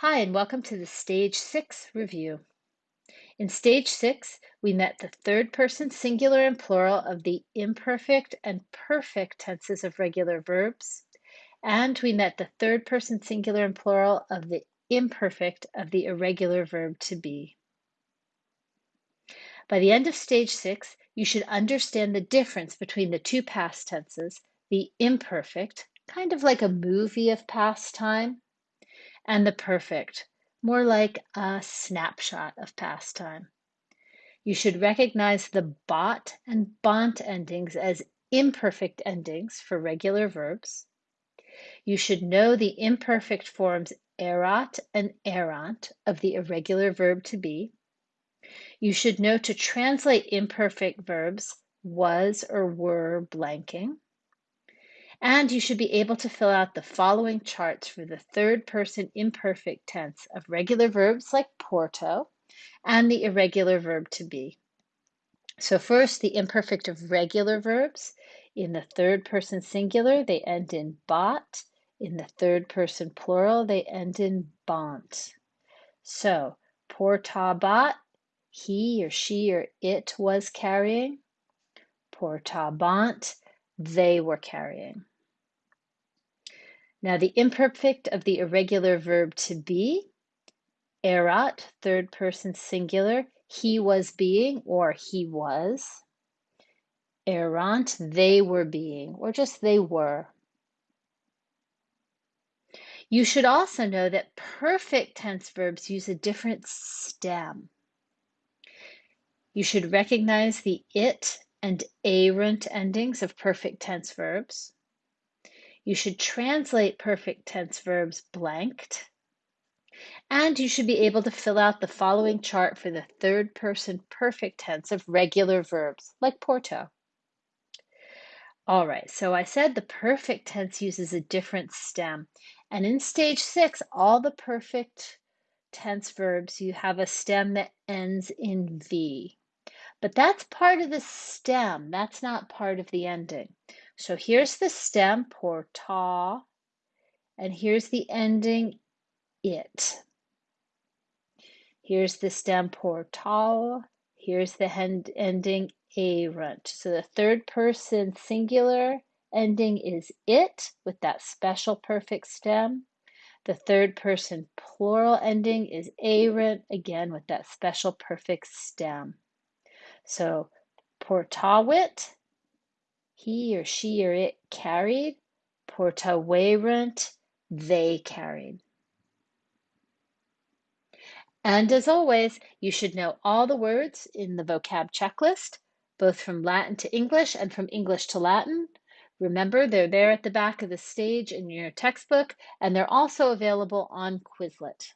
Hi, and welcome to the Stage 6 review. In Stage 6, we met the third person singular and plural of the imperfect and perfect tenses of regular verbs, and we met the third person singular and plural of the imperfect of the irregular verb to be. By the end of Stage 6, you should understand the difference between the two past tenses, the imperfect, kind of like a movie of past time, and the perfect, more like a snapshot of past time. You should recognize the bat and bant endings as imperfect endings for regular verbs. You should know the imperfect forms erat and erant of the irregular verb to be. You should know to translate imperfect verbs was or were blanking. And you should be able to fill out the following charts for the third person imperfect tense of regular verbs like porto and the irregular verb to be. So first, the imperfect of regular verbs. In the third person singular, they end in bat. In the third person plural, they end in bant. So, portabat, he or she or it was carrying. Portabant, they were carrying. Now, the imperfect of the irregular verb to be, erat, third person singular, he was being or he was. Erant, they were being, or just they were. You should also know that perfect tense verbs use a different stem. You should recognize the it and erunt endings of perfect tense verbs. You should translate perfect tense verbs blanked. And you should be able to fill out the following chart for the third person perfect tense of regular verbs, like porto. All right, so I said the perfect tense uses a different stem. And in stage six, all the perfect tense verbs, you have a stem that ends in V. But that's part of the stem, that's not part of the ending. So here's the stem, porta, and here's the ending, it. Here's the stem, portal, here's the end, ending, erunt. So the third person singular ending is it with that special perfect stem. The third person plural ending is erunt, again with that special perfect stem. So portavit, he or she or it carried. Portaverunt, they carried. And as always, you should know all the words in the vocab checklist, both from Latin to English and from English to Latin. Remember, they're there at the back of the stage in your textbook, and they're also available on Quizlet.